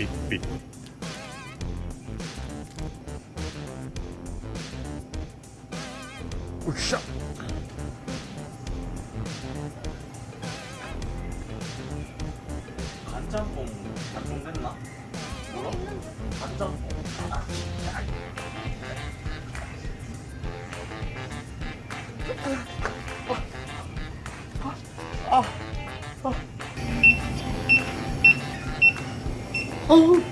삑삑삑 으쌰 간짬뽕 완성됐나? 뭐라? 간짬뽕 아, 진짜. 뭐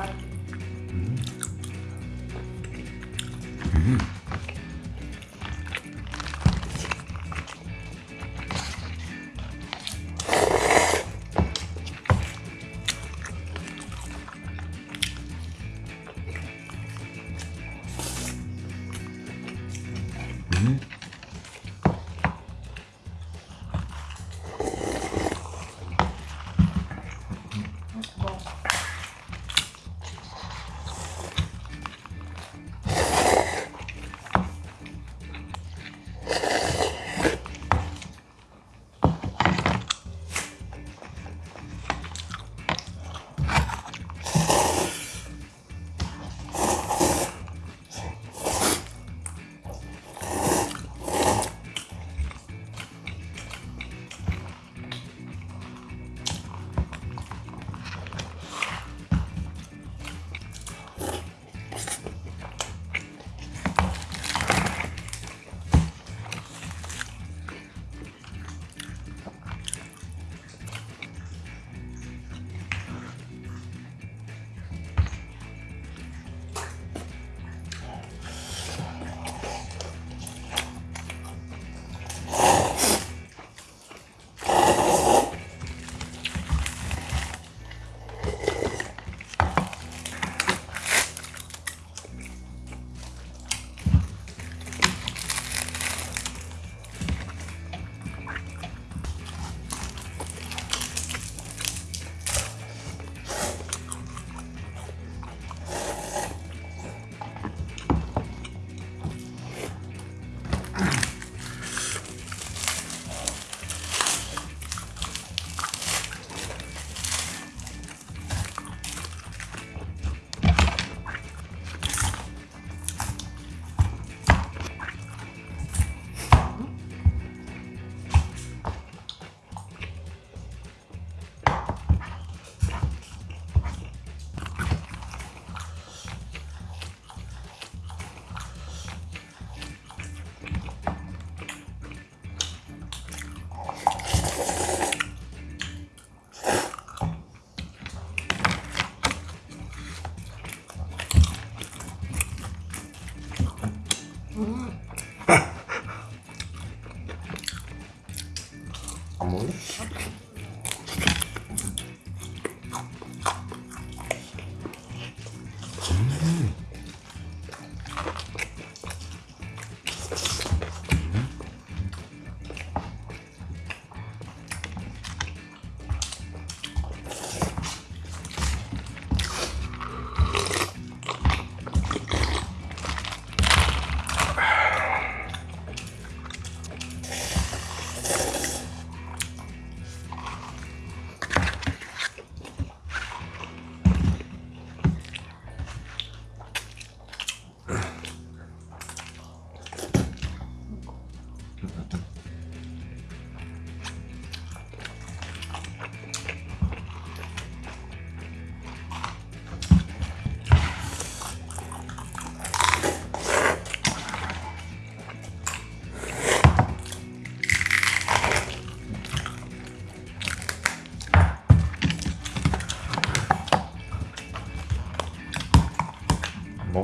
はい、うん、うん。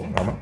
ผมเอามา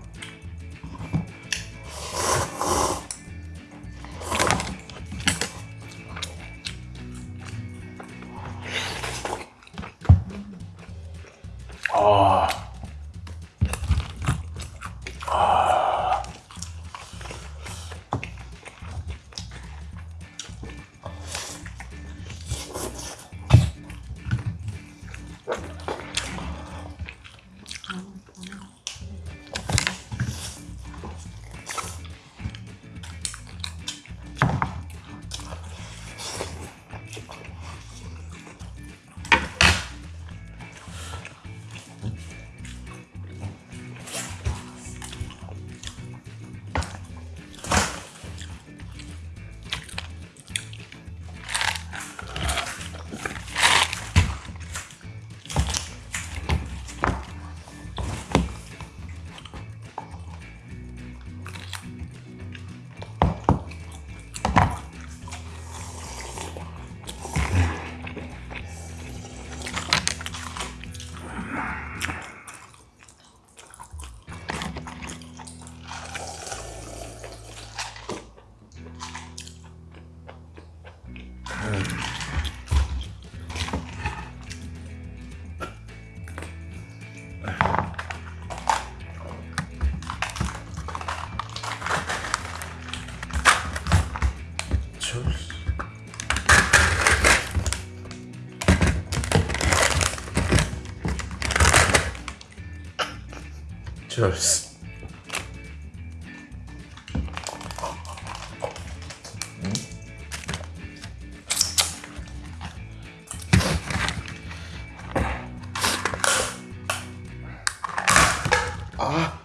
Cheers. 아.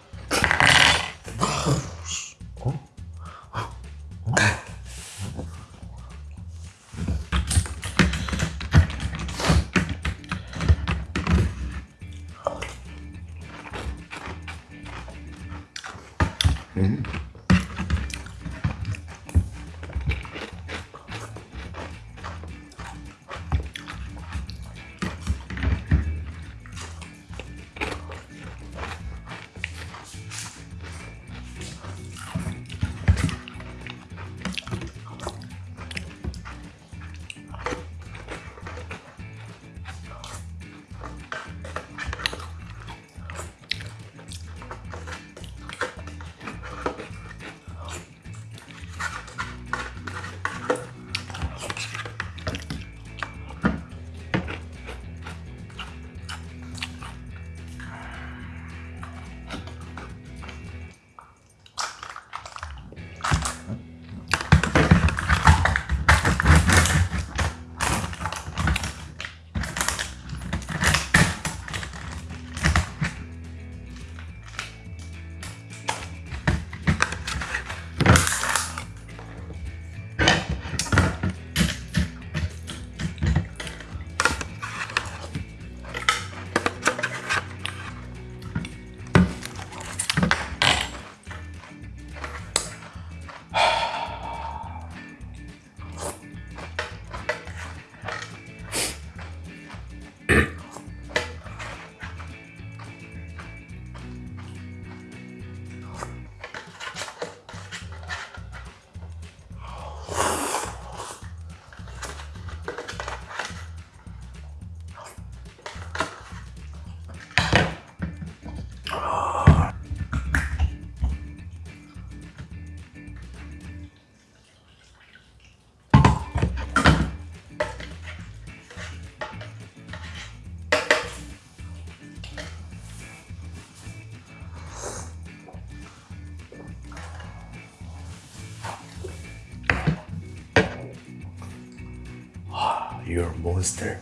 monster.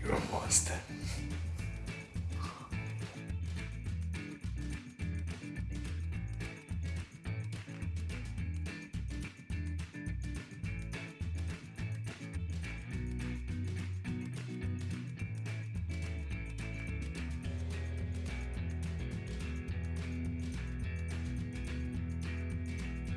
You're a monster.